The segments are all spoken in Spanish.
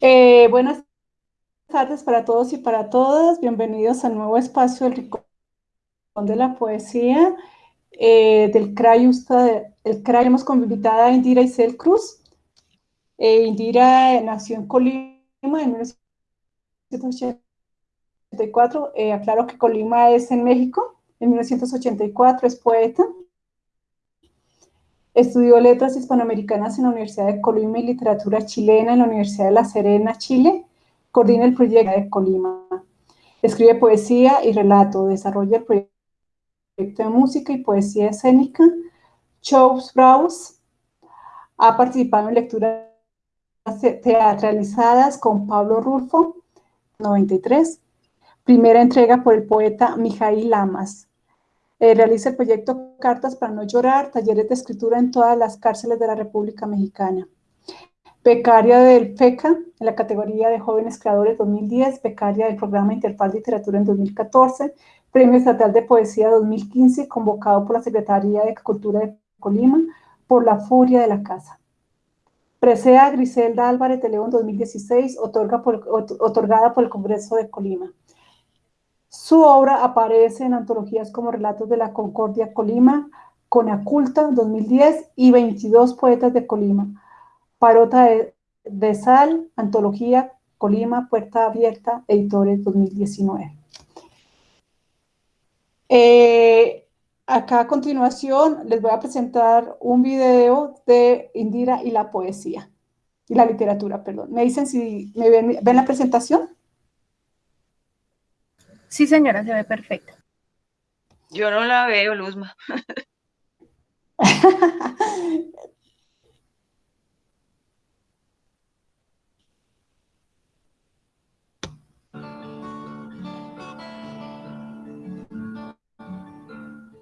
Eh, buenas tardes para todos y para todas. Bienvenidos al nuevo espacio del Rincón de la Poesía eh, del CRAI. el CRAI hemos convidado a Indira Isel Cruz. Eh, Indira nació en Colima en 1984. aclaro que Colima es en México. En 1984 es poeta. Estudió letras hispanoamericanas en la Universidad de Colima y literatura chilena en la Universidad de La Serena, Chile. Coordina el proyecto de Colima. Escribe poesía y relato. Desarrolla el proyecto de música y poesía escénica. Shows Browse. Ha participado en lecturas teatralizadas con Pablo Rulfo, 93. Primera entrega por el poeta Mijail Lamas. Eh, realiza el proyecto Cartas para no llorar, talleres de escritura en todas las cárceles de la República Mexicana. Becaria del FECA en la categoría de Jóvenes Creadores 2010, becaria del programa Interfaz Literatura en 2014, Premio Estatal de Poesía 2015, convocado por la Secretaría de Cultura de Colima por La Furia de la Casa. Presea Griselda Álvarez de León 2016, otorgada por el Congreso de Colima. Su obra aparece en antologías como Relatos de la Concordia Colima, Conaculta 2010 y 22 Poetas de Colima, Parota de, Sal, Antología Colima, Puerta Abierta, Editores 2019. Eh, acá a continuación les voy a presentar un video de Indira y la poesía, y la literatura, perdón. ¿Me dicen si me ven, ven la presentación? Sí, señora, se ve perfecta. Yo no la veo, Luzma.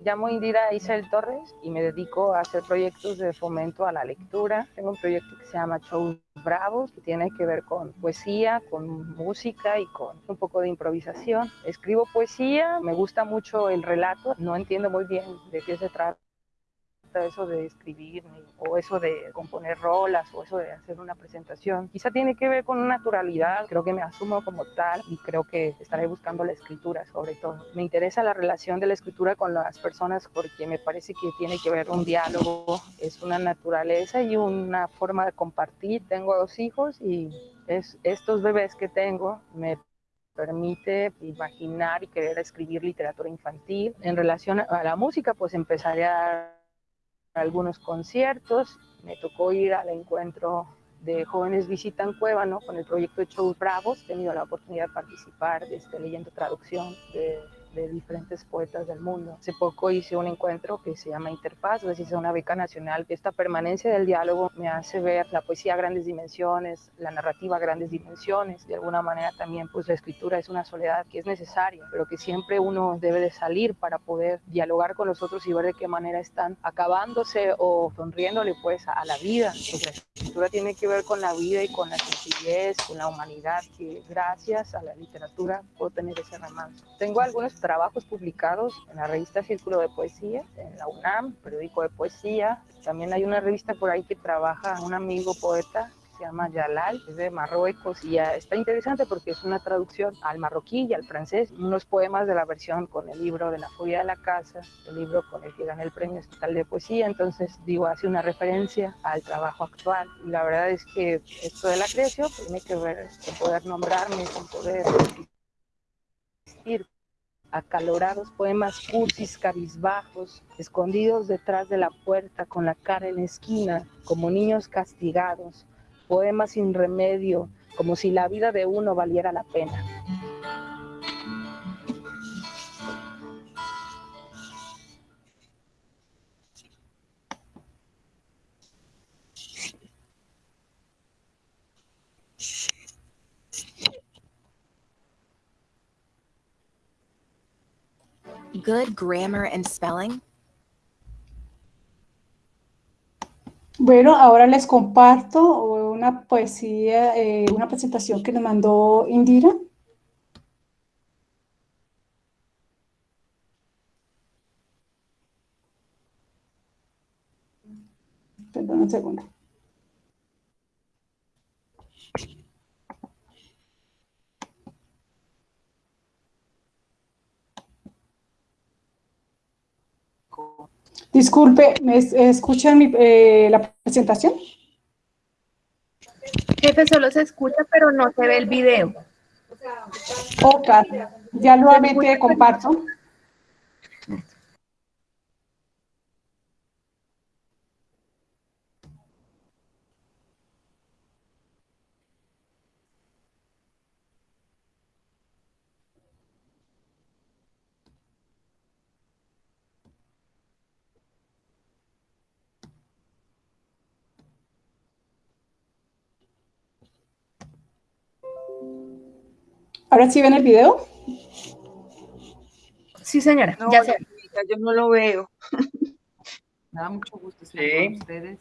llamo Indira Isel Torres y me dedico a hacer proyectos de fomento a la lectura. Tengo un proyecto que se llama Shows Bravos, que tiene que ver con poesía, con música y con un poco de improvisación. Escribo poesía, me gusta mucho el relato, no entiendo muy bien de qué se trata eso de escribir o eso de componer rolas o eso de hacer una presentación. Quizá tiene que ver con naturalidad, creo que me asumo como tal y creo que estaré buscando la escritura sobre todo. Me interesa la relación de la escritura con las personas porque me parece que tiene que ver un diálogo, es una naturaleza y una forma de compartir. Tengo dos hijos y es, estos bebés que tengo me permite imaginar y querer escribir literatura infantil. En relación a la música, pues empezaré a algunos conciertos, me tocó ir al encuentro de Jóvenes Visitan Cuébano con el proyecto de Shows Bravos, he tenido la oportunidad de participar este, leyendo traducción de de diferentes poetas del mundo. Hace poco hice un encuentro que se llama Interfaz, gracias a una beca nacional. Esta permanencia del diálogo me hace ver la poesía a grandes dimensiones, la narrativa a grandes dimensiones. De alguna manera también pues la escritura es una soledad que es necesaria, pero que siempre uno debe de salir para poder dialogar con los otros y ver de qué manera están acabándose o sonriéndole pues a la vida. Pues la escritura tiene que ver con la vida y con la sencillez, con la humanidad, que gracias a la literatura puedo tener ese romance. Tengo algunos trabajos publicados en la revista Círculo de Poesía, en la UNAM, periódico de poesía. También hay una revista por ahí que trabaja un amigo poeta se llama Yalal, es de Marruecos y está interesante porque es una traducción al marroquí y al francés, unos poemas de la versión con el libro de la furia de la casa, el libro con el que gané el premio estatal de poesía, entonces digo, hace una referencia al trabajo actual y la verdad es que esto de la creación tiene que ver con poder nombrarme, con poder existir acalorados poemas cursis cabizbajos, escondidos detrás de la puerta con la cara en la esquina, como niños castigados, poemas sin remedio, como si la vida de uno valiera la pena. Good grammar and spelling? Bueno, ahora les comparto una poesía, eh, una presentación que nos mandó Indira. Perdón un segundo. Disculpe, ¿me es- escuchan mi- eh, la presentación? Jefe, solo se escucha, pero no se ve el video. Ok, ya nuevamente comparto. ¿Ahora sí ven el video? Sí, señora, No, ya se yo no lo veo. Me da mucho gusto estar Sí. con ustedes.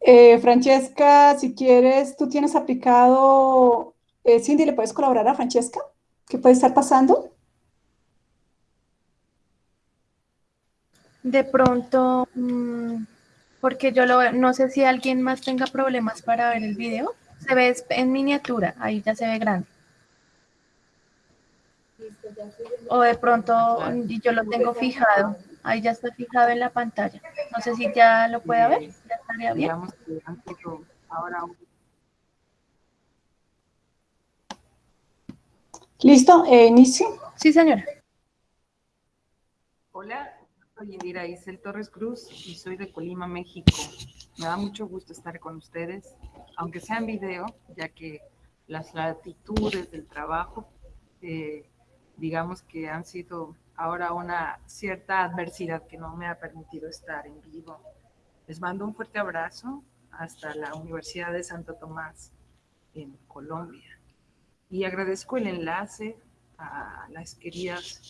Eh, Francesca, si quieres, tú tienes aplicado, eh, Cindy, ¿le puedes colaborar a Francesca? ¿Qué puede estar pasando? De pronto, mm, porque yo lo veo, no sé si alguien más tenga problemas para ver el video. Se ve en miniatura, ahí ya se ve grande. O de pronto, yo lo tengo fijado, ahí ya está fijado en la pantalla. No sé si ya lo puede ver, ya estaría bien. ¿Listo? Eh, inicio. Sí, señora. Hola, soy Indira Isel Torres Cruz y soy de Colima, México. Me da mucho gusto estar con ustedes, aunque sea en video, ya que las latitudes del trabajo, eh, digamos que han sido ahora una cierta adversidad que no me ha permitido estar en vivo. Les mando un fuerte abrazo hasta la Universidad de Santo Tomás en Colombia. Y agradezco el enlace a las queridas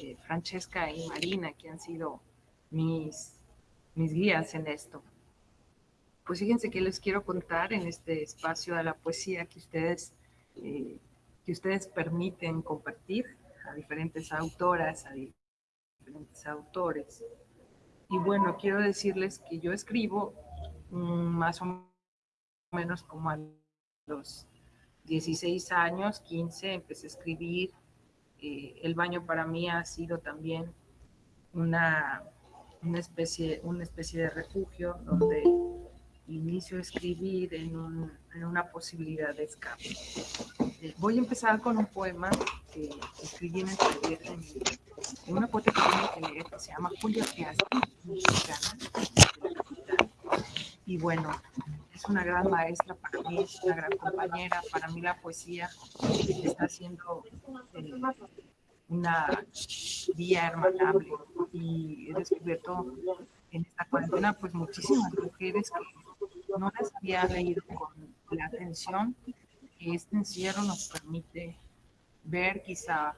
eh, Francesca y Marina, que han sido mis, mis guías en esto. Pues fíjense que les quiero contar en este espacio de la poesía que ustedes, eh, que ustedes permiten compartir a diferentes autoras, a diferentes autores. Y bueno, quiero decirles que yo escribo mm, más o menos como a los 16 años, 15, empecé a escribir. Eh, el baño para mí ha sido también una, una, especie, una especie de refugio donde inicio a escribir en, un, en una posibilidad de escape. Eh, voy a empezar con un poema que escribí en el taller una poeta que tengo que leer que se llama Julia Piazzi, mexicana. Y bueno, es una gran maestra para mí, una gran compañera. Para mí la poesía está siendo eh, una vía hermanable y he descubierto en esta cuarentena pues muchísimas mujeres que no las había leído con la atención que este encierro nos permite ver quizá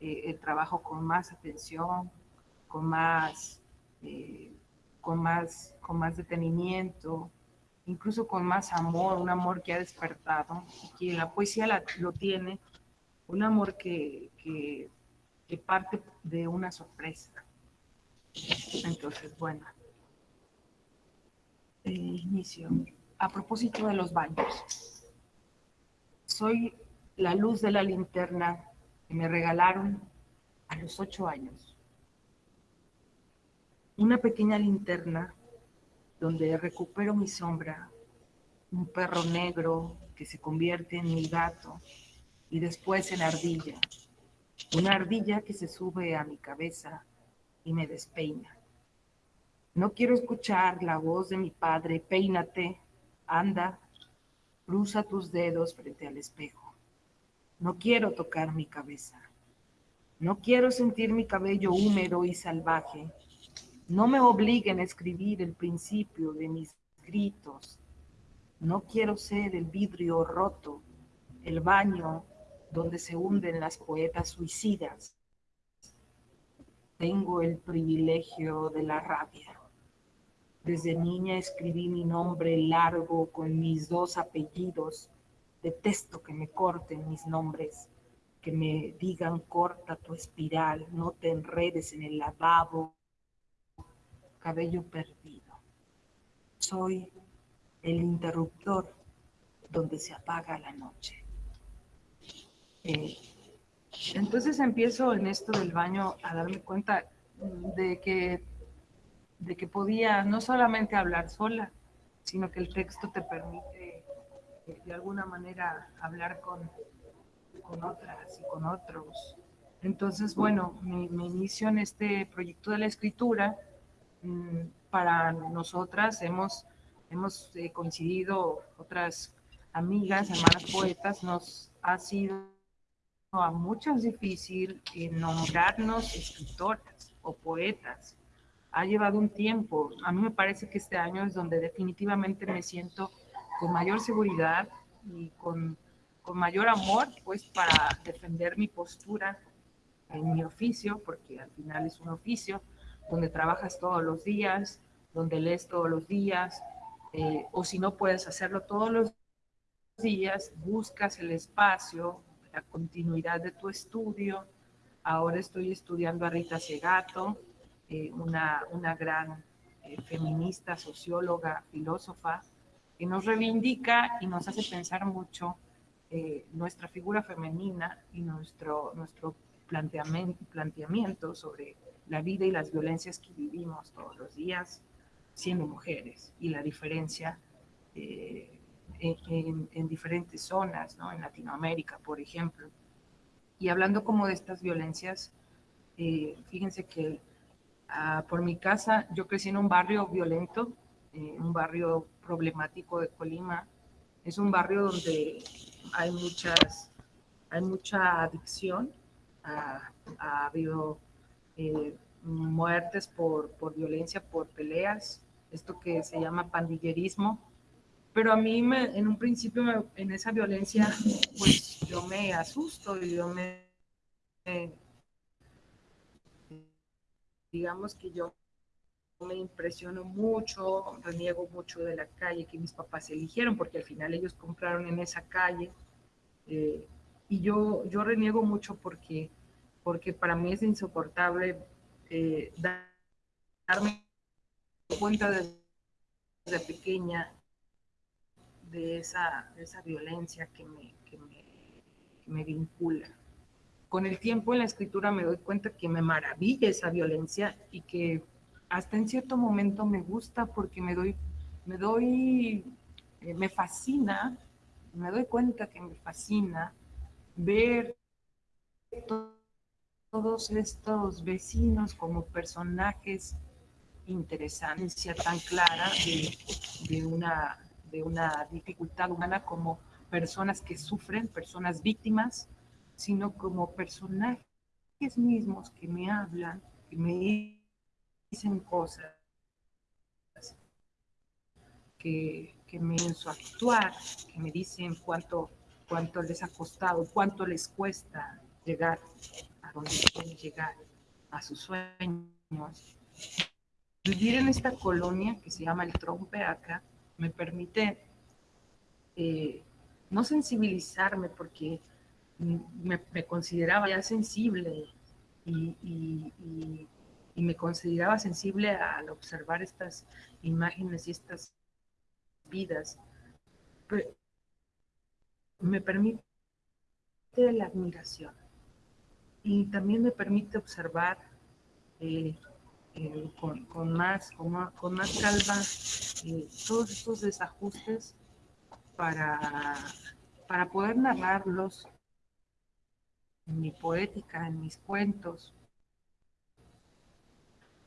eh, el trabajo con más atención, con más, eh, con más, con más detenimiento, incluso con más amor, un amor que ha despertado y que la poesía lo tiene, un amor que, que, que parte de una sorpresa. Entonces, bueno, inicio. A propósito de los baños, soy la luz de la linterna que me regalaron a los ocho años. Una pequeña linterna donde recupero mi sombra, un perro negro que se convierte en mi gato y después en ardilla, una ardilla que se sube a mi cabeza y me despeina. No quiero escuchar la voz de mi padre, peínate, anda, cruza tus dedos frente al espejo. No quiero tocar mi cabeza. No quiero sentir mi cabello húmedo y salvaje. No me obliguen a escribir el principio de mis gritos. No quiero ser el vidrio roto, el baño donde se hunden las poetas suicidas. Tengo el privilegio de la rabia. Desde niña escribí mi nombre largo con mis dos apellidos. Detesto que me corten mis nombres, que me digan corta tu espiral, no te enredes en el lavabo. Cabello perdido. Soy el interruptor donde se apaga la noche. Eh, entonces empiezo en esto del baño a darme cuenta de que, de que podía no solamente hablar sola, sino que el texto te permite eh, de alguna manera hablar con, con otras y con otros. Entonces, bueno, me, inicio en este proyecto de la escritura. Mm, para nosotras hemos, hemos eh, coincidido otras amigas, hermanas poetas, nos ha sido a muchas difícil eh, nombrarnos escritoras o poetas. Ha llevado un tiempo. A mí me parece que este año es donde definitivamente me siento con mayor seguridad y con, con mayor amor, pues para defender mi postura en mi oficio, porque al final es un oficio donde trabajas todos los días, donde lees todos los días, eh, o si no puedes hacerlo todos los días, buscas el espacio, la continuidad de tu estudio. Ahora estoy estudiando a Rita Segato, eh, una, una, gran eh, feminista, socióloga, filósofa, que nos reivindica y nos hace pensar mucho nuestra figura femenina y nuestro, nuestro planteamiento, planteamiento sobre la vida y las violencias que vivimos todos los días siendo mujeres y la diferencia eh, en, diferentes zonas, ¿no? en Latinoamérica, por ejemplo. Y hablando como de estas violencias, eh, fíjense que ah, por mi casa yo crecí en un barrio violento, eh, un barrio problemático de Colima. Es un barrio donde hay muchas, hay mucha adicción, ha, habido eh, muertes por, por, violencia, por peleas, esto que se llama pandillerismo. Pero a mí me, en un principio en esa violencia, pues yo me asusto y yo me, digamos que yo me impresiono mucho, reniego mucho de la calle que mis papás eligieron, porque al final ellos compraron en esa calle. Eh, y yo, yo reniego mucho porque, porque para mí es insoportable eh, darme cuenta desde, pequeña de esa, esa violencia que me, que me, que me vincula. Con el tiempo en la escritura me doy cuenta que me maravilla esa violencia y que hasta en cierto momento me gusta porque me doy, me doy, eh, me fascina, me doy cuenta que me fascina ver todos estos vecinos como personajes interesantes, tan clara de, una, de una dificultad humana como personas que sufren, personas víctimas, sino como personajes mismos que me hablan, que me dicen cosas, que, que me en su actuar, que me dicen cuánto cuánto les ha costado, cuánto les cuesta llegar a donde quieren llegar, a sus sueños. Vivir en esta colonia que se llama el Trompe acá me permite eh, no sensibilizarme porque me, consideraba ya sensible y, me consideraba sensible al observar estas imágenes y estas vidas. Me permite la admiración y también me permite observar eh, eh, con, más, con, más, calma eh, todos estos desajustes para, para poder narrarlos en mi poética, en mis cuentos.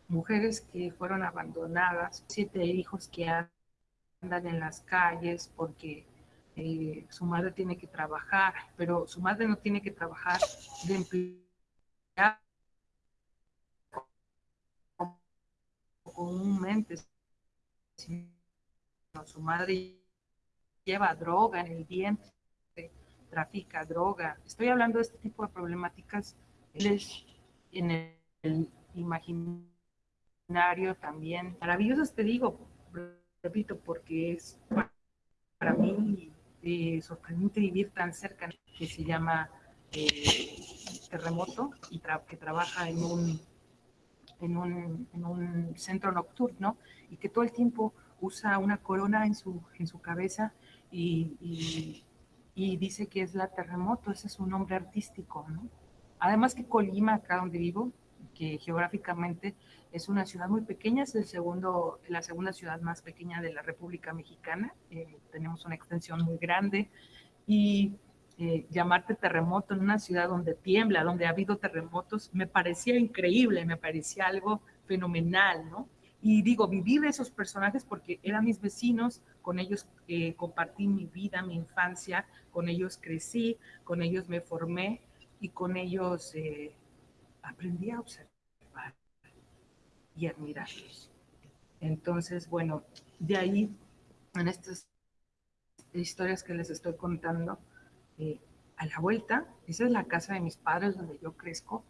Mujeres que fueron abandonadas, siete hijos que andan en las calles porque eh, su madre tiene que trabajar, pero su madre no tiene que trabajar de empleada comúnmente, sino su madre lleva droga en el vientre, trafica droga. Estoy hablando de este tipo de problemáticas en el, imaginario también maravillosas, te digo, repito, porque es para mí eh, sorprendente vivir tan cerca, que se llama eh, Terremoto y que trabaja en un, en un, en, un, centro nocturno y que todo el tiempo usa una corona en su, en su cabeza y, y, y dice que es la terremoto, ese es su nombre artístico, ¿no? Además que Colima, acá donde vivo, que geográficamente es una ciudad muy pequeña, es el segundo, la segunda ciudad más pequeña de la República Mexicana, eh, tenemos una extensión muy grande y eh, llamarte terremoto en una ciudad donde tiembla, donde ha habido terremotos, me parecía increíble, me parecía algo fenomenal, ¿no? Y digo, viví de esos personajes porque eran mis vecinos, con ellos eh, compartí mi vida, mi infancia, con ellos crecí, con ellos me formé y con ellos eh, aprendí a observar y admirarlos. Entonces, bueno, de ahí, en estas historias que les estoy contando, eh, a la vuelta, esa es la casa de mis padres donde yo crezco,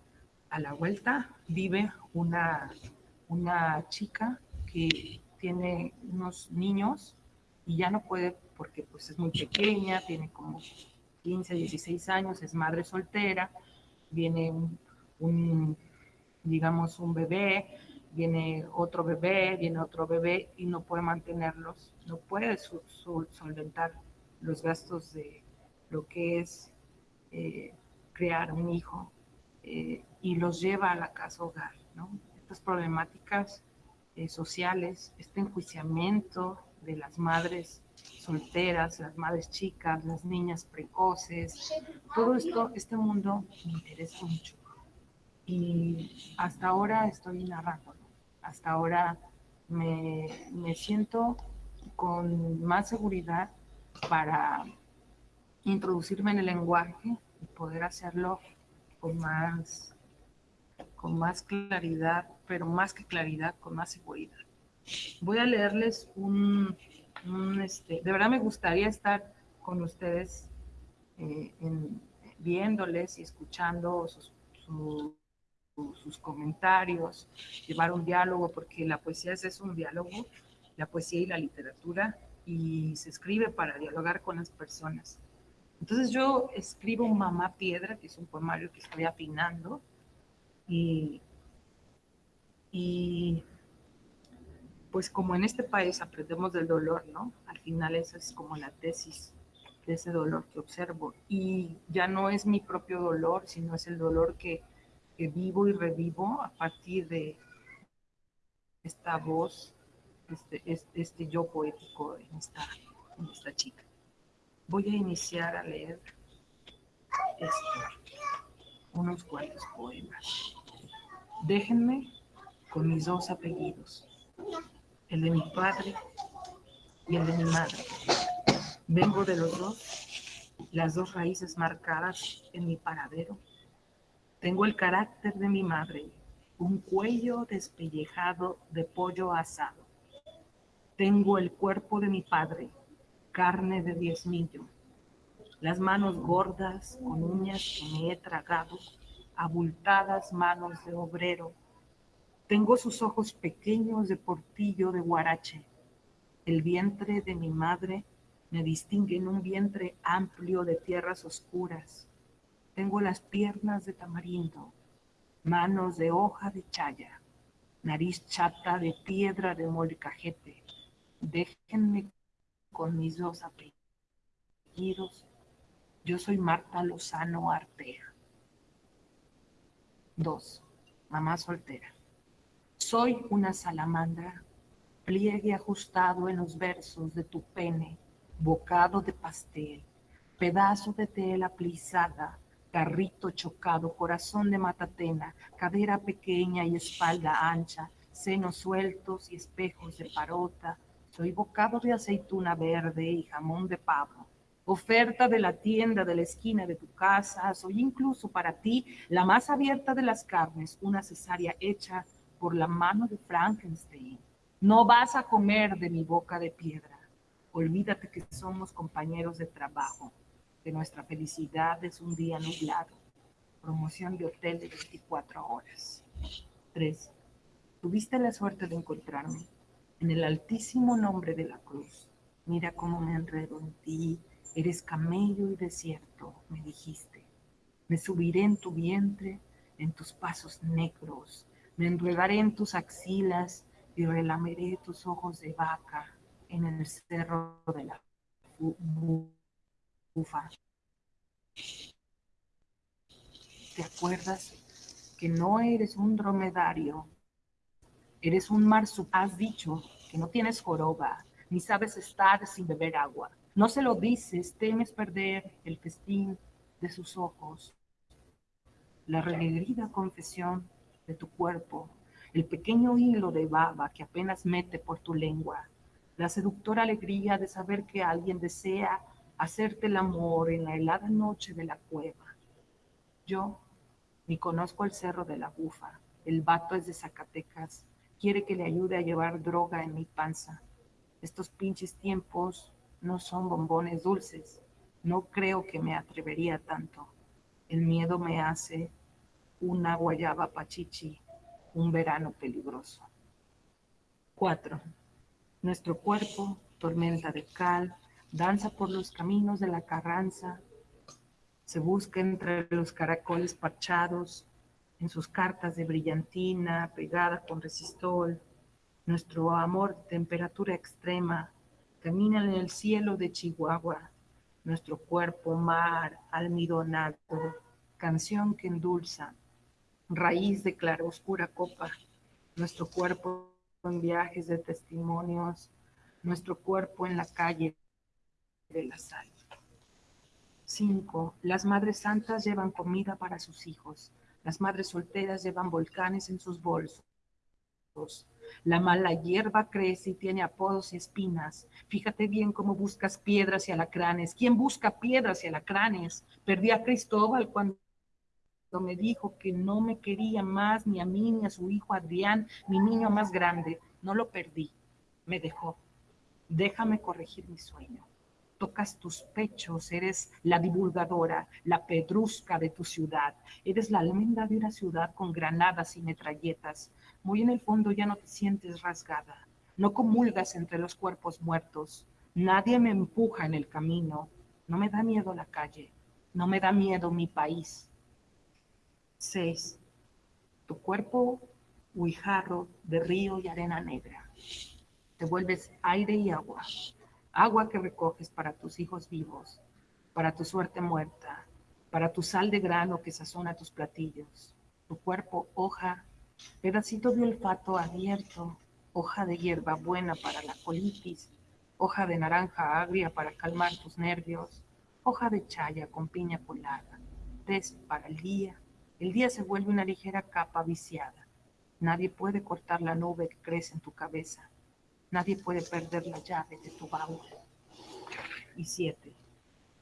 a la vuelta vive una, una chica que tiene unos niños y ya no puede porque pues es muy pequeña, tiene como 15, 16 años, es madre soltera, viene un, digamos, un bebé, viene otro bebé, viene otro bebé y no puede mantenerlos, no puede solventar los gastos de lo que es eh, crear un hijo eh, y los lleva a la casa hogar, ¿no? Estas problemáticas eh, sociales, este enjuiciamiento de las madres solteras, las madres chicas, las niñas precoces, todo esto, este mundo me interesa mucho. Y hasta ahora estoy narrándolo, hasta ahora me, me siento con más seguridad para introducirme en el lenguaje y poder hacerlo con más, con más claridad, pero más que claridad, con más seguridad. Voy a leerles un, este, de verdad me gustaría estar con ustedes eh, viéndoles y escuchando sus, sus comentarios, llevar un diálogo, porque la poesía es, es un diálogo, la poesía y la literatura, y se escribe para dialogar con las personas. Entonces yo escribo Mamá Piedra, que es un poemario que estoy afinando, y, y pues como en este país aprendemos del dolor, ¿no? Al final esa es como la tesis de ese dolor que observo. Y ya no es mi propio dolor, sino es el dolor que, vivo y revivo a partir de esta voz, este, este, yo poético en esta, en esta chica. Voy a iniciar a leer esto, unos cuantos poemas. Déjenme con mis dos apellidos el de mi padre y el de mi madre. Vengo de los dos, las dos raíces marcadas en mi paradero. Tengo el carácter de mi madre, un cuello despellejado de pollo asado. Tengo el cuerpo de mi padre, carne de diezmillo. Las manos gordas con uñas que me he tragado, abultadas manos de obrero tengo sus ojos pequeños de portillo de guarache. El vientre de mi madre me distingue en un vientre amplio de tierras oscuras. Tengo las piernas de tamarindo, manos de hoja de chaya, nariz chata de piedra de molcajete. Déjenme con mis dos apellidos. Yo soy Marta Lozano Arteja. Dos, mamá soltera. Soy una salamandra, pliegue ajustado en los versos de tu pene, bocado de pastel, pedazo de tela plisada, carrito chocado, corazón de matatena, cadera pequeña y espalda ancha, senos sueltos y espejos de parota. Soy bocado de aceituna verde y jamón de pavo. Oferta de la tienda de la esquina de tu casa, soy incluso para ti la más abierta de las carnes, una cesárea hecha por la mano de Frankenstein. No vas a comer de mi boca de piedra. Olvídate que somos compañeros de trabajo, que nuestra felicidad es un día nublado. Promoción de hotel de 24 horas. 3. Tuviste la suerte de encontrarme en el altísimo nombre de la cruz. Mira cómo me enredo en ti. Eres camello y desierto, me dijiste. Me subiré en tu vientre, en tus pasos negros, me enredaré en tus axilas y relameré tus ojos de vaca. en el cerro de la bufa. ¿Te acuerdas que no eres un dromedario? Eres un marsupilami. Has dicho que no tienes joroba, ni sabes estar sin beber agua. No se lo dices, temes perder el festín de sus ojos, la renegrida confesión de tu cuerpo, el pequeño hilo de baba que apenas mete por tu lengua, la seductora alegría de saber que alguien desea hacerte el amor en la helada noche de la cueva. Yo ni conozco el cerro de la bufa, el vato es de Zacatecas, quiere que le ayude a llevar droga en mi panza. Estos pinches tiempos no son bombones dulces. No creo que me atrevería tanto. El miedo me hace una guayaba pachichi, un verano peligroso. 4. Nuestro cuerpo, tormenta de cal, danza por los caminos de la Carranza, se busca entre los caracoles parchados, en sus cartas de brillantina, pegada con resistol, nuestro amor, temperatura extrema, camina en el cielo de Chihuahua, nuestro cuerpo, mar, almidonado, canción que endulza, raíz de oscura copa, nuestro cuerpo en viajes de testimonios, nuestro cuerpo en la calle de la sal. 5. Las madres santas llevan comida para sus hijos. Las madres solteras llevan volcanes en sus bolsos. La mala hierba crece y tiene apodos y espinas. Fíjate bien cómo buscas piedras y alacranes. ¿Quién busca piedras y alacranes? Perdí a Cristóbal cuando me dijo que no me quería más ni a mí ni a su hijo Adrián, mi niño más grande. No lo perdí, me dejó. Déjame corregir mi sueño tocas tus pechos, eres la divulgadora, la pedrusca de tu ciudad, eres la almenda de una ciudad con granadas y metralletas. Muy en el fondo ya no te sientes rasgada, no comulgas entre los cuerpos muertos, nadie me empuja en el camino, no me da miedo la calle, no me da miedo mi país. 6. Tu cuerpo huijarro de río y arena negra. Te vuelves aire y agua, agua que recoges para tus hijos vivos, para tu suerte muerta, para tu sal de grano que sazona tus platillos, tu cuerpo hoja, pedacito de olfato abierto, hoja de hierba buena para la colitis, hoja de naranja agria para calmar tus nervios, hoja de chaya con piña colada, test para el día. El día se vuelve una ligera capa viciada. Nadie puede cortar la nube que crece en tu cabeza. Nadie puede perder la llave de tu baúl. Y siete,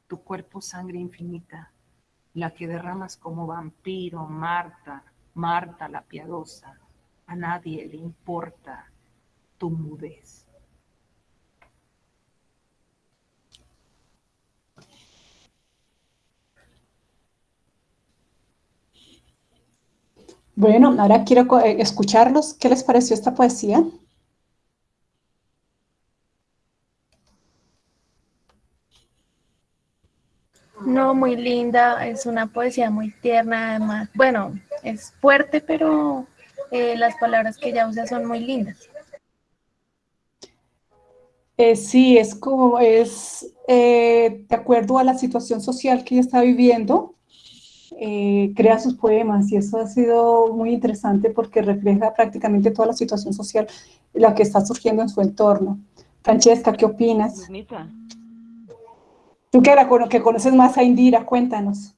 tu cuerpo sangre infinita, la que derramas como vampiro, Marta, Marta la piadosa. A nadie le importa tu mudez. Bueno, ahora quiero eh, escucharlos. ¿Qué les pareció esta poesía? No, muy linda, es una poesía muy tierna, además, bueno, es fuerte, pero eh, las palabras que ella usa son muy lindas. Eh, sí, es como, es eh, de acuerdo a la situación social que ella está viviendo, crea sus poemas y eso ha sido muy interesante porque refleja prácticamente toda la situación social, la que está surgiendo en su entorno. Francesca, ¿qué opinas? Tú que, era, que conoces más a Indira, cuéntanos.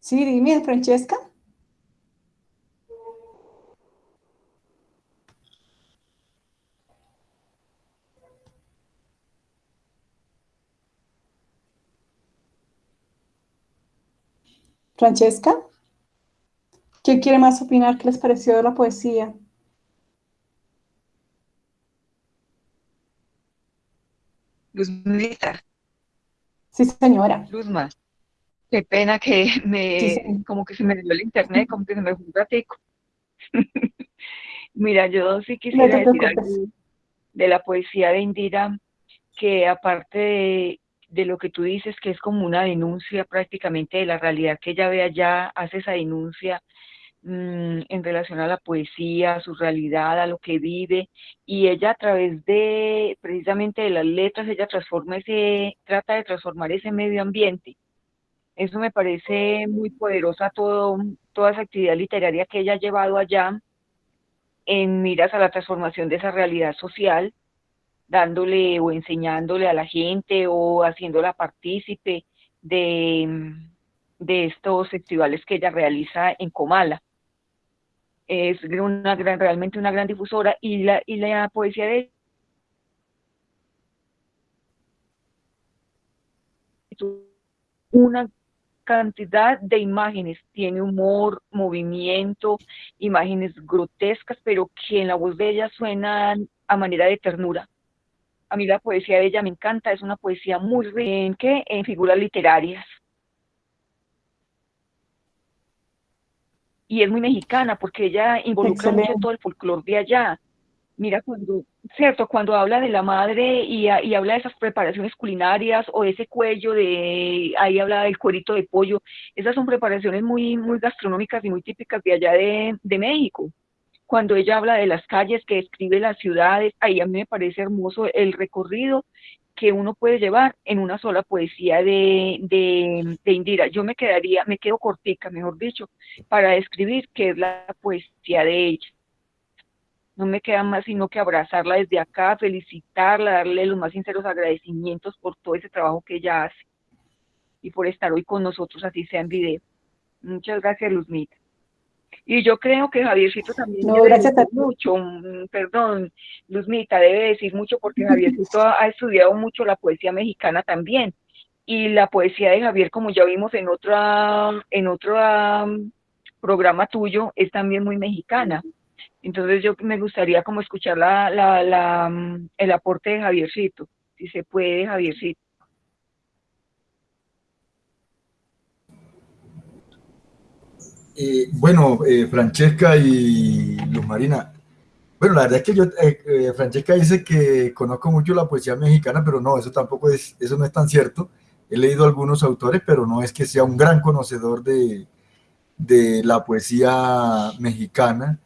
Sí, dime, Francesca. Francesca, ¿quién quiere más opinar? ¿Qué les pareció de la poesía? Luzmita. Sí, señora. Luzma. Qué pena que me, como que se me dio el internet, como que se me fue un ratico. Mira, yo sí quisiera decir algo de la poesía de Indira, que aparte de, de, lo que tú dices, que es como una denuncia prácticamente de la realidad que ella ve allá, hace esa denuncia mm, en relación a la poesía, a su realidad, a lo que vive, y ella a través de precisamente de las letras, ella transforma ese, trata de transformar ese medio ambiente. Eso me parece muy poderosa todo, toda esa actividad literaria que ella ha llevado allá en miras a la transformación de esa realidad social, dándole o enseñándole a la gente o haciéndola partícipe de, de estos festivales que ella realiza en Comala. Es una gran, realmente una gran difusora y la, y la poesía de una cantidad de imágenes, tiene humor, movimiento, imágenes grotescas, pero que en la voz de ella suenan a manera de ternura. A mí la poesía de ella me encanta, es una poesía muy rica en, en figuras literarias. y es muy mexicana porque ella involucra mucho todo el folclore de allá. Mira, cuando, cierto, cuando habla de la madre y, y, habla de esas preparaciones culinarias o de ese cuello de, ahí habla del cuerito de pollo, esas son preparaciones muy, muy gastronómicas y muy típicas de allá de, de México. Cuando ella habla de las calles, que describe las ciudades, ahí a mí me parece hermoso el recorrido que uno puede llevar en una sola poesía de, de, de, Indira. Yo me quedaría, me quedo cortica, mejor dicho, para describir qué es la poesía de ella. No me queda más sino que abrazarla desde acá, felicitarla, darle los más sinceros agradecimientos por todo ese trabajo que ella hace y por estar hoy con nosotros, así sea en video. Muchas gracias, Luzmita. Y yo creo que Javiercito también no, debe decir mucho, perdón, Luzmita, debe decir mucho porque Javiercito ha, ha estudiado mucho la poesía mexicana también. Y la poesía de Javier, como ya vimos en otra, en otro um, programa tuyo, es también muy mexicana. Entonces yo me gustaría como escuchar la, la, la, mm, el aporte de Javiercito, si se puede, Javiercito. Eh, bueno, eh, Francesca y Luz Marina, bueno, la verdad es que yo, eh, Francesca dice que conozco mucho la poesía mexicana, pero no, eso tampoco es, eso no es tan cierto. He leído algunos autores, pero no es que sea un gran conocedor de, de la poesía mexicana.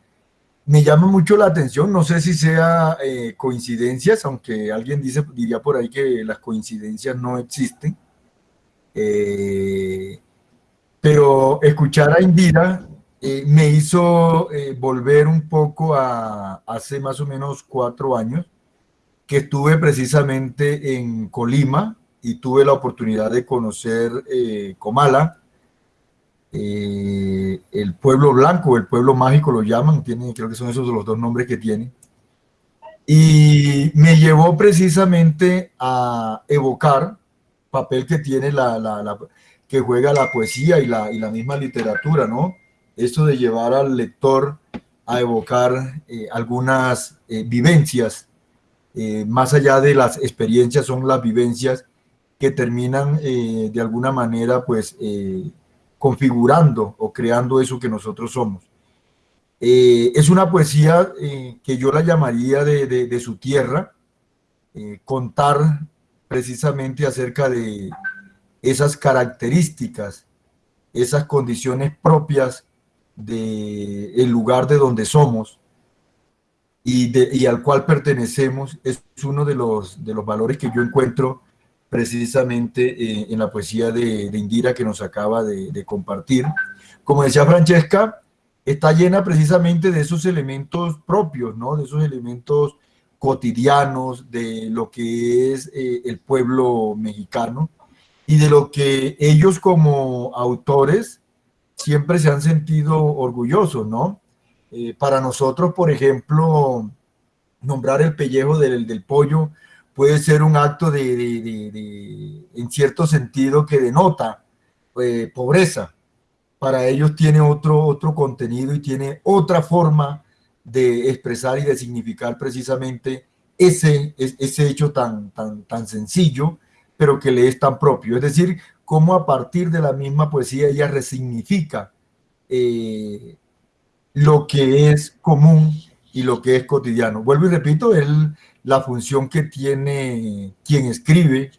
Me llama mucho la atención, no sé si sea coincidencias, aunque alguien dice, diría por ahí que las coincidencias no existen. Eh, pero escuchar a Indira eh, me hizo eh, volver un poco a hace más o menos cuatro años, que estuve precisamente en Colima y tuve la oportunidad de conocer eh, Comala, el pueblo blanco, el pueblo mágico lo llaman, tiene, creo que son esos los dos nombres que tiene. Y me llevó precisamente a evocar papel que tiene la que juega la poesía y la, misma literatura, ¿no? Esto de llevar al lector a evocar eh, algunas eh, vivencias, eh, más allá de las experiencias, son las vivencias que terminan de alguna manera, pues, configurando o creando eso que nosotros somos. Es una poesía que yo la llamaría de su tierra, contar precisamente acerca de, esas características, esas condiciones propias del el lugar de donde somos y, de, al cual pertenecemos, es uno de los, de los valores que yo encuentro precisamente eh, en la poesía de, de, Indira que nos acaba de, de, compartir. Como decía Francesca, está llena precisamente de esos elementos propios, ¿no? de esos elementos cotidianos de lo que es eh, el pueblo mexicano, y de lo que ellos como autores siempre se han sentido orgullosos, ¿no? Eh, para nosotros, por ejemplo, nombrar el pellejo del, del pollo puede ser un acto de, en cierto sentido, que denota eh, pobreza. Para ellos tiene otro, otro contenido y tiene otra forma de expresar y de significar precisamente ese, ese hecho tan, tan, tan sencillo pero que le es tan propio. Es decir, cómo a partir de la misma poesía ella resignifica eh, lo que es común y lo que es cotidiano. Vuelvo y repito, es la función que tiene quien escribe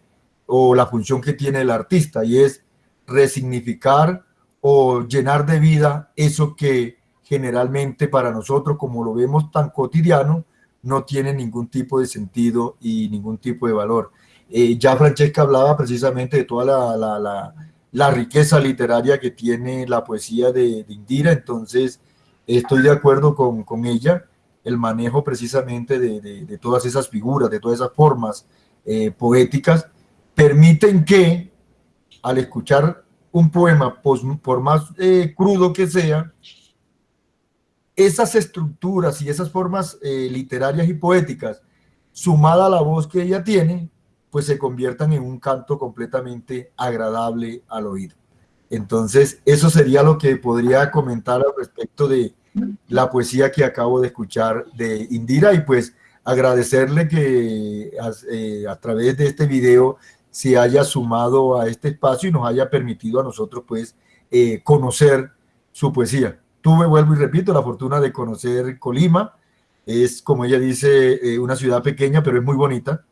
o la función que tiene el artista y es resignificar o llenar de vida eso que generalmente para nosotros, como lo vemos tan cotidiano, no tiene ningún tipo de sentido y ningún tipo de valor. Eh, ya Francesca hablaba precisamente de toda la, riqueza literaria que tiene la poesía de, Indira, entonces estoy de acuerdo con, ella, el manejo precisamente de, todas esas figuras, de todas esas formas eh, poéticas, permiten que al escuchar un poema, por, más eh, crudo que sea, esas estructuras y esas formas eh, literarias y poéticas, sumada a la voz que ella tiene, pues se conviertan en un canto completamente agradable al oído. Entonces, eso sería lo que podría comentar al respecto de la poesía que acabo de escuchar de Indira y pues agradecerle que a, eh, a través de este video se haya sumado a este espacio y nos haya permitido a nosotros pues eh, conocer su poesía. Tuve, vuelvo y repito, la fortuna de conocer Colima. Es, como ella dice, eh, una ciudad pequeña, pero es muy bonita.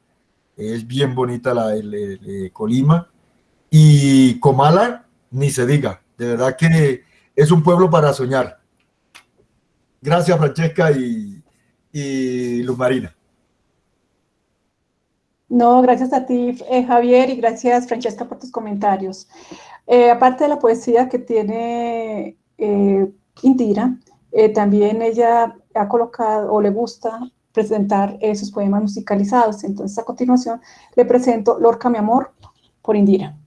Es bien bonita la el, Colima. Y Comala, ni se diga. De verdad que es un pueblo para soñar. Gracias, Francesca y, y Luz Marina. No, gracias a ti, eh, Javier, y gracias, Francesca, por tus comentarios. Eh, aparte de la poesía que tiene eh, Indira, eh, también ella ha colocado o le gusta presentar esos poemas musicalizados. Entonces, a continuación, le presento Lorca, mi amor, por Indira.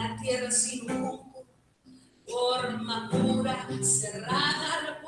La tierra sin rumbo, forma pura, cerrada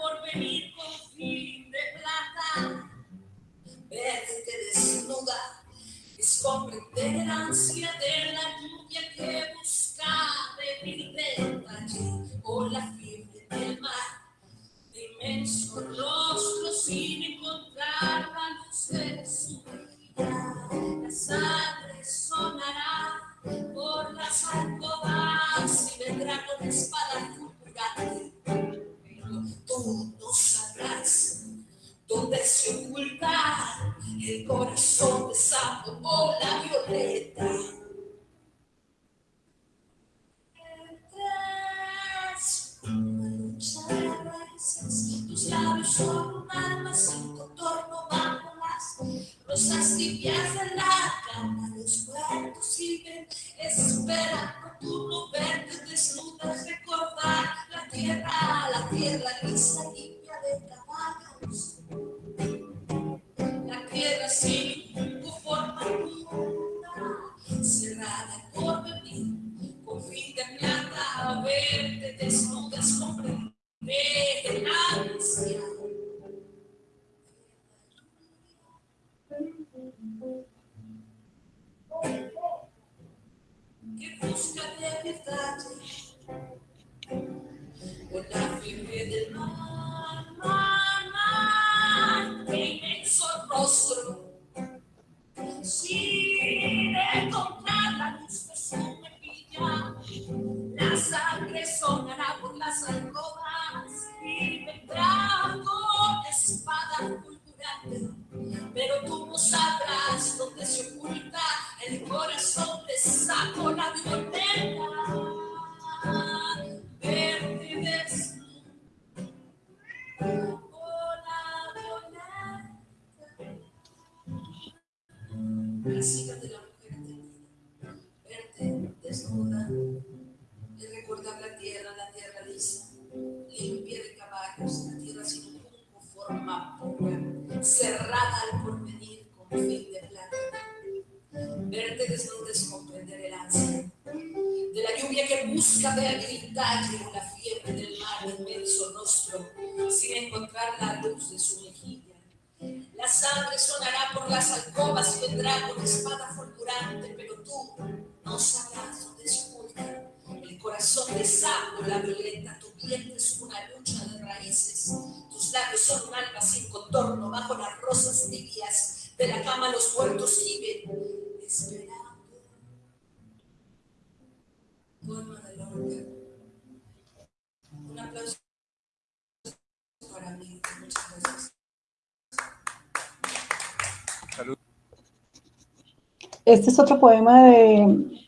Este es otro poema de,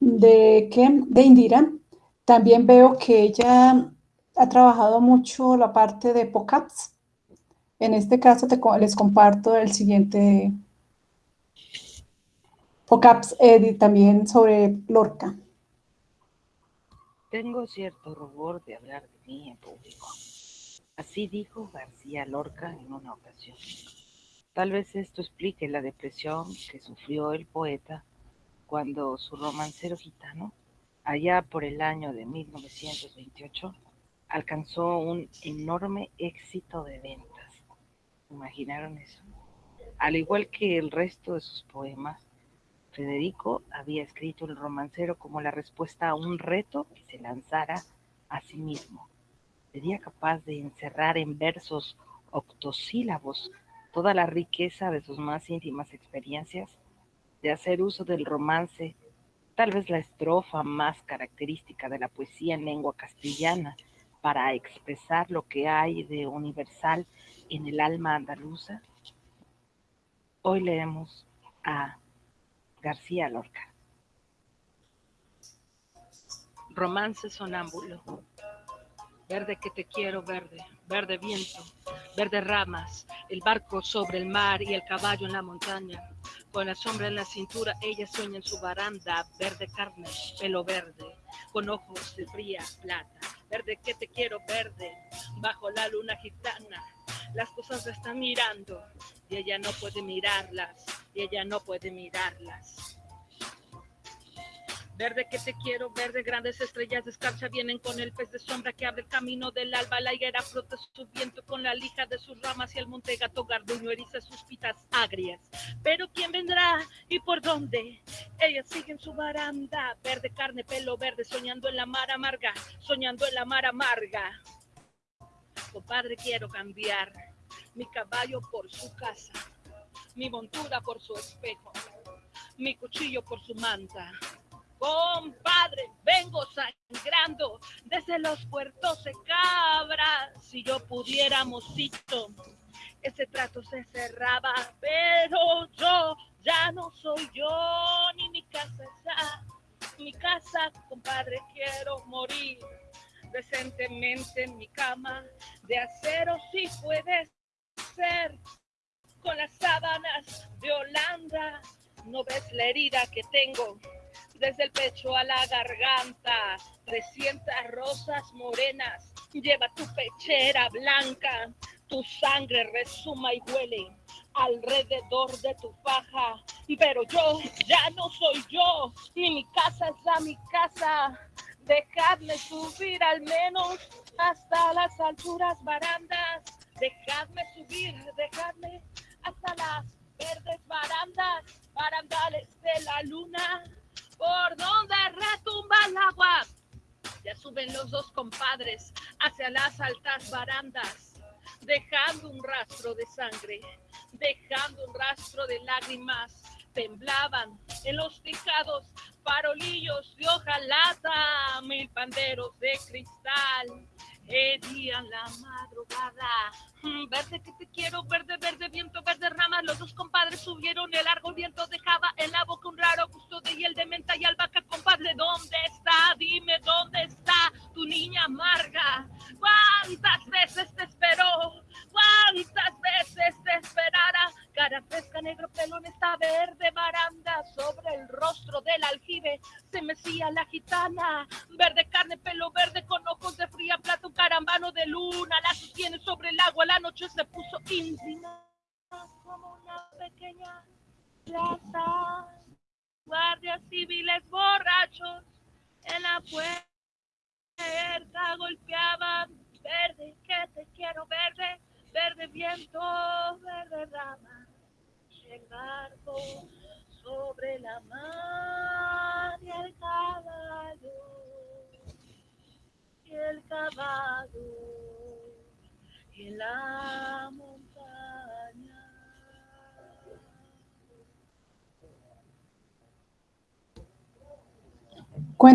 de, ¿qué? de Indira. También veo que ella ha trabajado mucho la parte de POCAPS. En este caso te, les comparto el siguiente POCAPS Edit también sobre Lorca. Tengo cierto rubor de hablar de mí en público. Así dijo García Lorca en una ocasión. Tal vez esto explique la depresión que sufrió el poeta cuando su romancero gitano, allá por el año de 1928, alcanzó un enorme éxito de ventas. ¿Imaginaron eso? Al igual que el resto de sus poemas, Federico había escrito el romancero como la respuesta a un reto que se lanzara a sí mismo. Sería capaz de encerrar en versos octosílabos toda la riqueza de sus más íntimas experiencias, de hacer uso del romance, tal vez la estrofa más característica de la poesía en lengua castellana, para expresar lo que hay de universal en el alma andaluza. Hoy leemos a García Lorca. Romance sonámbulo. Verde que te quiero, verde, verde viento, verde ramas, el barco sobre el mar y el caballo en la montaña. Con la sombra en la cintura, ella sueña en su baranda, verde carne, pelo verde, con ojos de fría plata. Verde que te quiero, verde, bajo la luna gitana. Las cosas la están mirando y ella no puede mirarlas, y ella no puede mirarlas. Verde que te quiero, verde, grandes estrellas de escarcha vienen con el pez de sombra que abre el camino del alba. La higuera frota su viento con la lija de sus ramas y el monte gato garduño eriza sus pitas agrias. Pero ¿quién vendrá y por dónde? Ella sigue en su baranda, verde carne, pelo verde, soñando en la mar amarga, soñando en la mar amarga. Compadre, quiero cambiar mi caballo por su casa, mi montura por su espejo, mi cuchillo por su manta Compadre, vengo sangrando desde los puertos de Cabra. Si yo pudiera, mocito, ese trato se cerraba, pero yo ya no soy yo, ni mi casa está. Mi casa, compadre, quiero morir decentemente en mi cama de acero, si puede ser, con las sábanas de Holanda. No ves la herida que tengo desde el pecho a la garganta, 300 rosas morenas, lleva tu pechera blanca, tu sangre resuma y huele alrededor de tu faja, pero yo ya no soy yo, ni mi casa es la mi casa, dejadme subir al menos hasta las alturas barandas, dejadme subir, dejadme hasta las verdes barandas, barandales de la luna, por donde retumba el agua. Ya suben los dos compadres hacia las altas barandas, dejando un rastro de sangre, dejando un rastro de lágrimas. Temblaban en los tejados farolillos de hojalata, mil panderos de cristal herían la madrugada. Mm, verde que te quiero, verde, el largo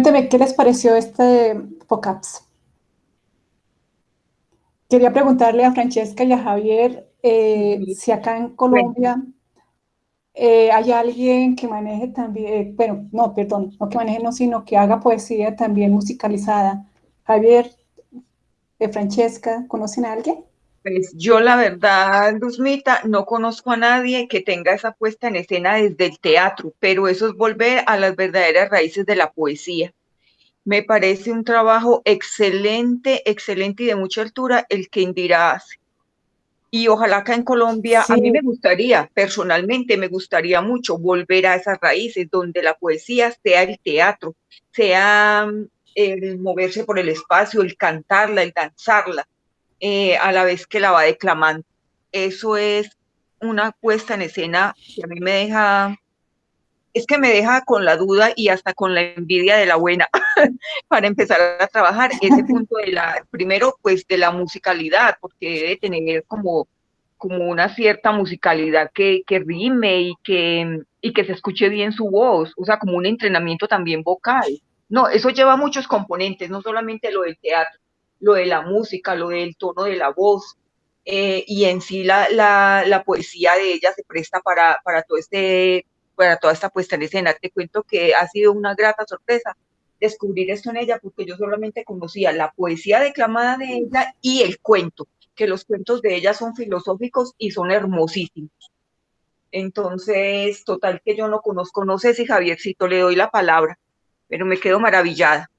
Cuénteme, ¿qué les pareció este POCAPS? Quería preguntarle a Francesca y a Javier eh, si acá en Colombia eh, hay alguien que maneje también, bueno, no, perdón, no que maneje, no, sino que haga poesía también musicalizada. Javier, eh, Francesca, ¿conocen a alguien? Pues yo la verdad, Luzmita, no conozco a nadie que tenga esa puesta en escena desde el teatro, pero eso es volver a las verdaderas raíces de la poesía. Me parece un trabajo excelente, excelente y de mucha altura el que Indira hace. Y ojalá acá en Colombia, a mí me gustaría, personalmente me gustaría mucho volver a esas raíces donde la poesía sea el teatro, sea mm, el moverse por el espacio, el cantarla, el danzarla, eh, a la vez que la va declamando. Eso es una puesta en escena que a mí me deja, es que me deja con la duda y hasta con la envidia de la buena para empezar a trabajar ese punto de la, primero pues de la musicalidad, porque debe tener como, como una cierta musicalidad que, que rime y que, y que se escuche bien su voz, o sea, como un entrenamiento también vocal. No, eso lleva muchos componentes, no solamente lo del teatro lo de la música, lo del tono de la voz, eh, y en sí la, la, poesía de ella se presta para, para, todo este, para toda esta puesta en escena. Te cuento que ha sido una grata sorpresa descubrir esto en ella, porque yo solamente conocía la poesía declamada de ella y el cuento, que los cuentos de ella son filosóficos y son hermosísimos. Entonces, total que yo no conozco, no sé si Javiercito le doy la palabra, pero me quedo maravillada.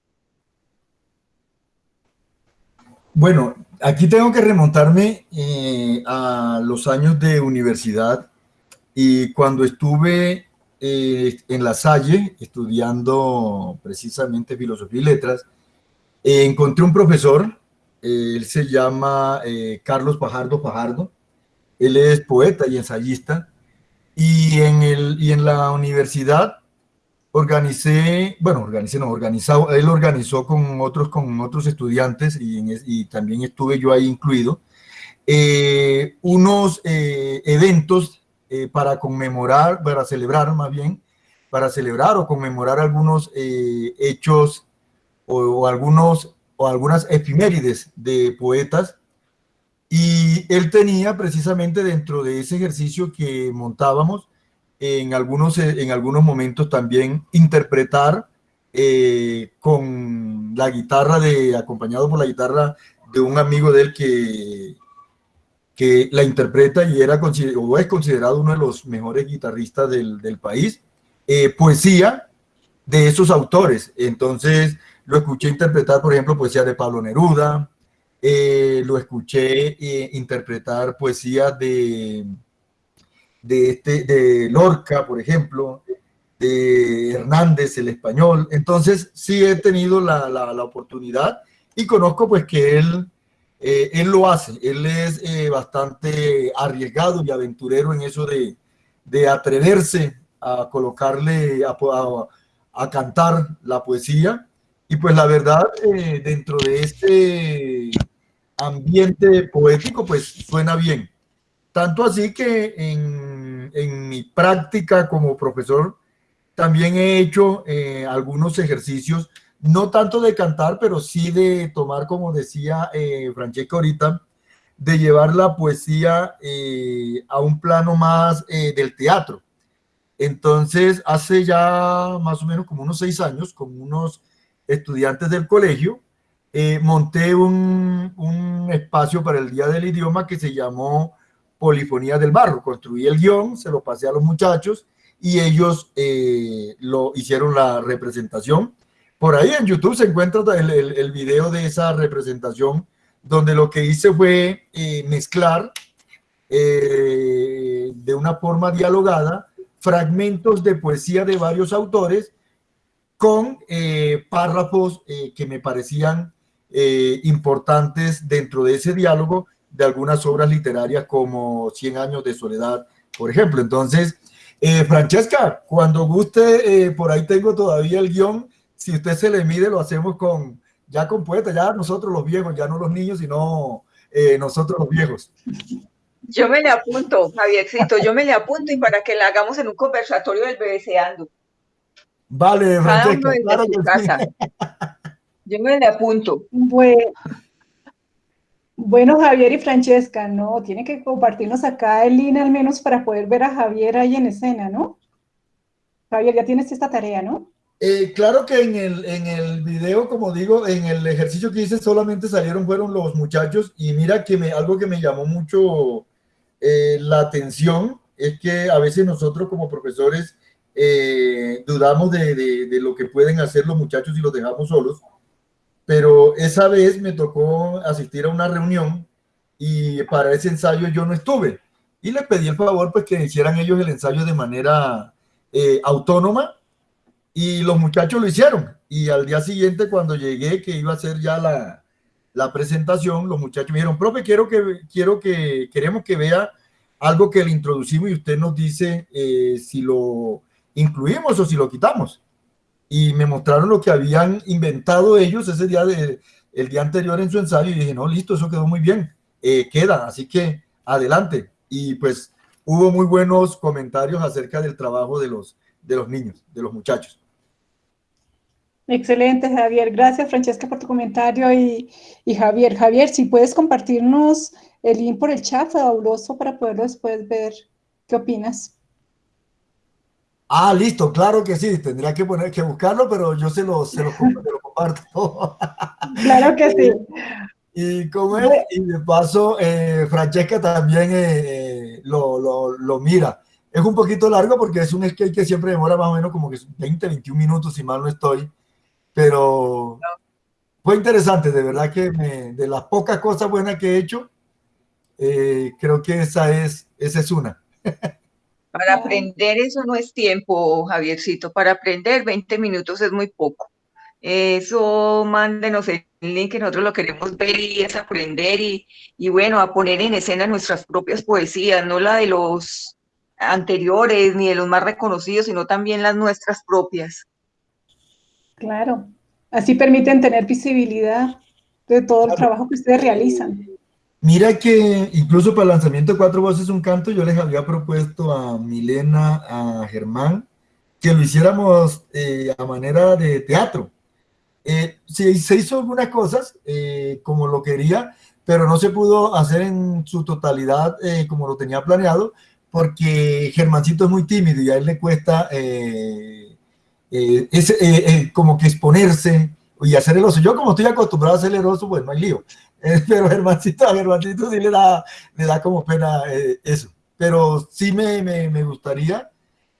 Bueno, aquí tengo que remontarme eh, a los años de universidad y cuando estuve eh, en La Salle estudiando precisamente filosofía y letras, eh, encontré un profesor, él se llama Carlos Pajardo Pajardo, él es poeta y ensayista, y en, el, y en la universidad organicé, bueno, organicé, no, él organizó con otros, con otros estudiantes y, también estuve yo ahí incluido, eh, unos eh, eventos eh, para conmemorar, para celebrar más bien, para celebrar o conmemorar algunos hechos o, algunos, o algunas efimérides de poetas. Y él tenía precisamente dentro de ese ejercicio que montábamos, en algunos, en algunos momentos también interpretar eh, con la guitarra de, acompañado por la guitarra de un amigo de él que, que la interpreta y era o es considerado uno de los mejores guitarristas del, del país, eh, poesía de esos autores. Entonces lo escuché interpretar, por ejemplo, poesía de Pablo Neruda, eh, lo escuché interpretar poesía de de, este, de Lorca, por ejemplo, de Hernández, el español. Entonces, sí he tenido la, la, oportunidad y conozco pues que él, eh, él lo hace. Él es eh, bastante arriesgado y aventurero en eso de, de atreverse a colocarle, a, a, cantar la poesía. Y pues la verdad, eh, dentro de este ambiente poético, pues suena bien. Tanto así que en, en mi práctica como profesor también he hecho eh, algunos ejercicios, no tanto de cantar, pero sí de tomar, como decía eh, Francesca ahorita, de llevar la poesía eh, a un plano más eh, del teatro. Entonces, hace ya más o menos como unos seis años, con unos estudiantes del colegio, monté un, un espacio para el Día del Idioma que se llamó Polifonía del Barro. Construí el guion, se lo pasé a los muchachos y ellos eh, lo hicieron la representación. Por ahí en YouTube se encuentra el, video de esa representación donde lo que hice fue eh, mezclar eh, de una forma dialogada fragmentos de poesía de varios autores con párrafos que me parecían importantes dentro de ese diálogo de algunas obras literarias como Cien años de soledad, por ejemplo. Entonces, Francesca, cuando guste, por ahí tengo todavía el guion, si usted se le mide, lo hacemos con ya con poetas, ya nosotros los viejos, ya no los niños, sino nosotros los viejos. Yo me le apunto, Javiercito, yo me le apunto y para que la hagamos en un conversatorio del BBCando. Vale, Francesca, claro que casa. Yo me le apunto. Bueno, bueno, Javier y Francesca, ¿no? Tienen que compartirnos acá el link al menos para poder ver a Javier ahí en escena, ¿no? Javier, ya tienes esta tarea, ¿no? Eh, claro que en el, en el video, como digo, en el ejercicio que hice solamente salieron, fueron los muchachos y mira que me, algo que me llamó mucho eh, la atención es que a veces nosotros como profesores eh, dudamos de, de, lo que pueden hacer los muchachos y los dejamos solos, pero esa vez me tocó asistir a una reunión y para ese ensayo yo no estuve y le pedí el favor pues que hicieran ellos el ensayo de manera eh, autónoma y los muchachos lo hicieron y al día siguiente cuando llegué que iba a hacer ya la, la presentación los muchachos me dijeron profe quiero que quiero que queremos que vea algo que le introducimos y usted nos dice eh, si lo incluimos o si lo quitamos. Y me mostraron lo que habían inventado ellos ese día, de, el día anterior en su ensayo y dije, no, listo, eso quedó muy bien, eh, queda, así que adelante. Y pues hubo muy buenos comentarios acerca del trabajo de los, de los niños, de los muchachos. Excelente, Javier. Gracias, Francesca, por tu comentario. Y, y, Javier, Javier, si puedes compartirnos el link por el chat, fabuloso, para poderlo después ver. ¿Qué opinas? Ah, listo, claro que sí, tendría que poner que buscarlo, pero yo se lo, se lo, comparto. Claro que sí. Y como es, y de paso, eh, Francesca también eh, eh, lo, lo, lo, mira. Es un poquito largo porque es un skate que siempre demora más o menos como que 20, 21 minutos, si mal no estoy. Pero fue interesante, de verdad que me, de las pocas cosas buenas que he hecho, creo que esa es, esa es una. Para aprender eso no es tiempo, Javiercito. Para aprender 20 minutos es muy poco. Eso mándenos el link que nosotros lo queremos ver y es aprender y, y bueno, a poner en escena nuestras propias poesías, no la de los anteriores ni de los más reconocidos, sino también las nuestras propias. Claro, así permiten tener visibilidad de todo el trabajo que ustedes realizan. Mira que incluso para el lanzamiento de Cuatro Voces Un Canto yo les había propuesto a Milena, a Germán, que lo hiciéramos eh, a manera de teatro. Eh, se, se, hizo algunas cosas eh, como lo quería, pero no se pudo hacer en su totalidad eh, como lo tenía planeado, porque Germancito es muy tímido y a él le cuesta eh, ese, como que exponerse y hacer el oso. Yo como estoy acostumbrado a hacer el oso, pues no hay lío. pero Germancito, a Germancito sí le da, le da como pena eh, eso. Pero sí me, me, me, gustaría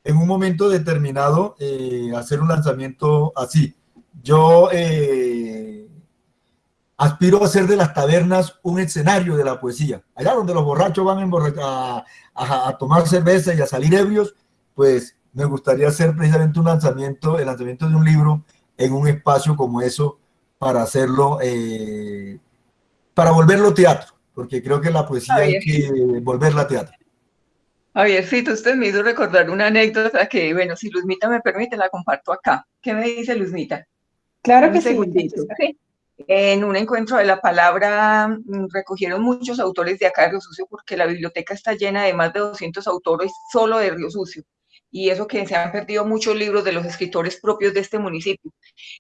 en un momento determinado eh, hacer un lanzamiento así. Yo eh, aspiro a hacer de las tabernas un escenario de la poesía. Allá donde los borrachos van a, a, a, tomar cerveza y a salir ebrios, pues me gustaría hacer precisamente un lanzamiento, el lanzamiento de un libro en un espacio como eso para hacerlo eh, para volverlo teatro, porque creo que la poesía hay que volverla teatro. Javiercito, usted me hizo recordar una anécdota que, bueno, si Luzmita me permite, la comparto acá. ¿Qué me dice Luzmita? Claro que sí. En un encuentro de la palabra mm, recogieron muchos autores de acá de Río Sucio porque la biblioteca está llena de más de 200 autores solo de Río Sucio y eso que se han perdido muchos libros de los escritores propios de este municipio.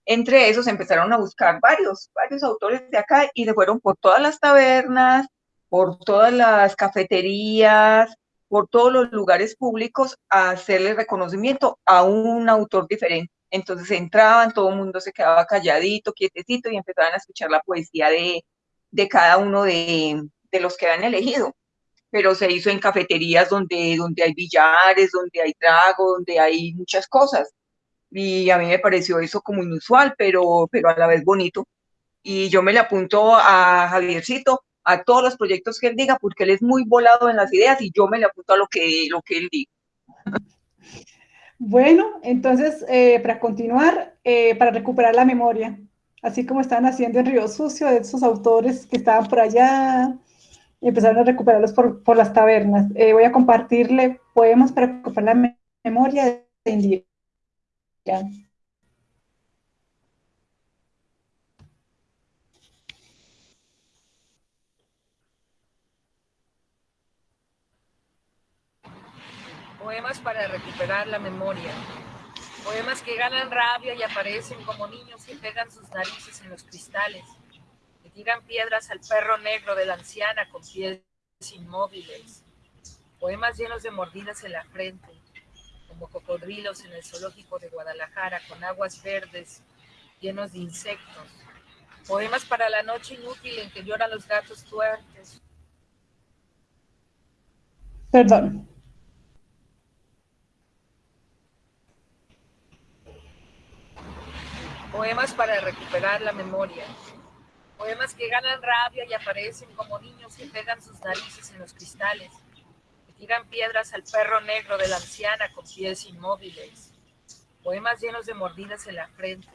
Entre esos empezaron a buscar varios, varios autores de acá y se fueron por todas las tabernas, por todas las cafeterías, por todos los lugares públicos a hacerle reconocimiento a un autor diferente. Entonces entraban, todo el mundo se quedaba calladito, quietecito y empezaban a escuchar la poesía de, de cada uno de, de los que habían elegido pero se hizo en cafeterías donde, donde hay billares, donde hay trago, donde hay muchas cosas. Y a mí me pareció eso como inusual, pero, pero a la vez bonito. Y yo me le apunto a Javiercito a todos los proyectos que él diga, porque él es muy volado en las ideas y yo me le apunto a lo que, lo que él diga. Bueno, entonces, eh, para continuar, eh, para recuperar la memoria, así como estaban haciendo en Río Sucio, de esos autores que estaban por allá, y empezaron a recuperarlos por, por las tabernas. Eh, voy a compartirle poemas para recuperar la memoria de Indira. Poemas para recuperar la memoria. Poemas que ganan rabia y aparecen como niños que pegan sus narices en los cristales, tiran piedras al perro negro de la anciana con pies inmóviles. Poemas llenos de mordidas en la frente, como cocodrilos en el zoológico de Guadalajara, con aguas verdes llenos de insectos. Poemas para la noche inútil en que lloran los gatos tuertes. Perdón. Poemas para recuperar la memoria. Poemas que ganan rabia y aparecen como niños que pegan sus narices en los cristales, que tiran piedras al perro negro de la anciana con pies inmóviles. Poemas llenos de mordidas en la frente,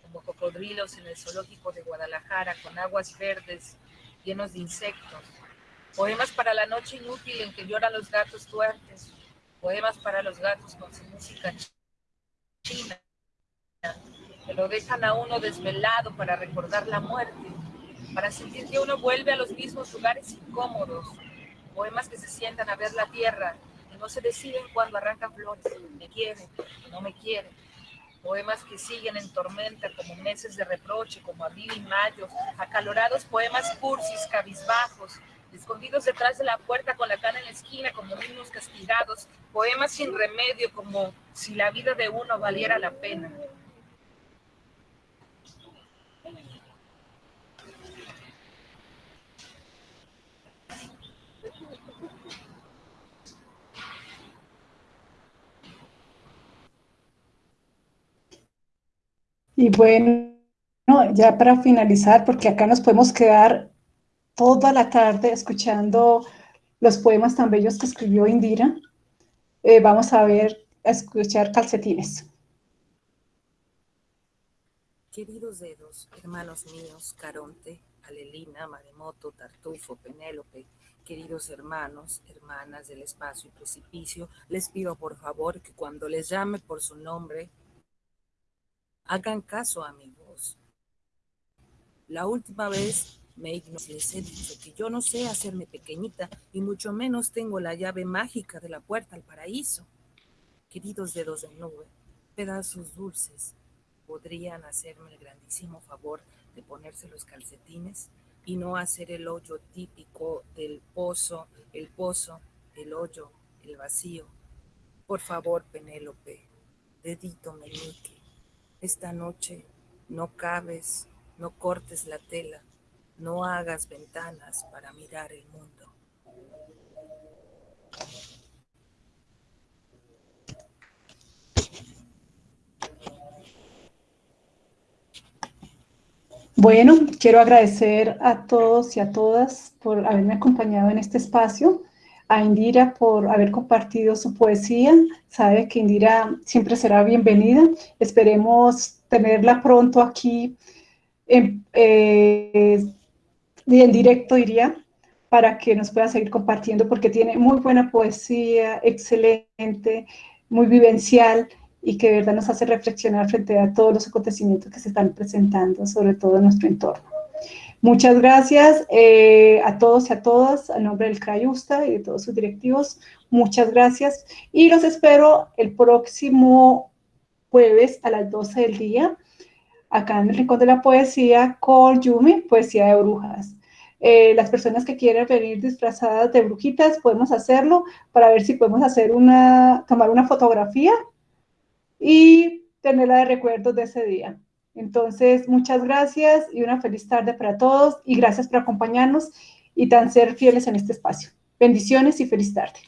como cocodrilos en el zoológico de Guadalajara con aguas verdes llenos de insectos. Poemas para la noche inútil en que lloran los gatos tuertes. Poemas para los gatos con su música china que lo dejan a uno desvelado para recordar la muerte, para sentir que uno vuelve a los mismos lugares incómodos, poemas que se sientan a ver la tierra y no se deciden cuando arrancan flores, me quieren, no me quieren, poemas que siguen en tormenta como meses de reproche, como abril y mayo, acalorados poemas cursis, cabizbajos, escondidos detrás de la puerta con la cana en la esquina como niños castigados, poemas sin remedio como si la vida de uno valiera la pena. Y bueno, ya para finalizar, porque acá nos podemos quedar toda la tarde escuchando los poemas tan bellos que escribió Indira, eh, vamos a ver, a escuchar calcetines. Queridos dedos, hermanos míos, Caronte, Alelina, Maremoto, Tartufo, Penélope, queridos hermanos, hermanas del espacio y precipicio, les pido por favor que cuando les llame por su nombre, Hagan caso a mi voz. La última vez me les he dicho que yo no sé hacerme pequeñita y mucho menos tengo la llave mágica de la puerta al paraíso. Queridos dedos de nube, pedazos dulces, ¿podrían hacerme el grandísimo favor de ponerse los calcetines y no hacer el hoyo típico del pozo, el pozo, el hoyo, el vacío? Por favor, Penélope, dedito meñique, esta noche no cabes, no cortes la tela, no hagas ventanas para mirar el mundo. Bueno, quiero agradecer a todos y a todas por haberme acompañado en este espacio a Indira por haber compartido su poesía. Sabe que Indira siempre será bienvenida. Esperemos tenerla pronto aquí en, eh, en directo, diría, para que nos pueda seguir compartiendo, porque tiene muy buena poesía, excelente, muy vivencial, y que de verdad nos hace reflexionar frente a todos los acontecimientos que se están presentando, sobre todo en nuestro entorno. Muchas gracias eh, a todos y a todas, a nombre del CRAYUSTA y de todos sus directivos. Muchas gracias y los espero el próximo jueves a las 12 del día, acá en el Rincón de la Poesía con Yumi, Poesía de Brujas. Eh, las personas que quieran venir disfrazadas de brujitas, podemos hacerlo para ver si podemos hacer una, tomar una fotografía y tenerla de recuerdos de ese día. Entonces, muchas gracias y una feliz tarde para todos y gracias por acompañarnos y tan ser fieles en este espacio. Bendiciones y feliz tarde.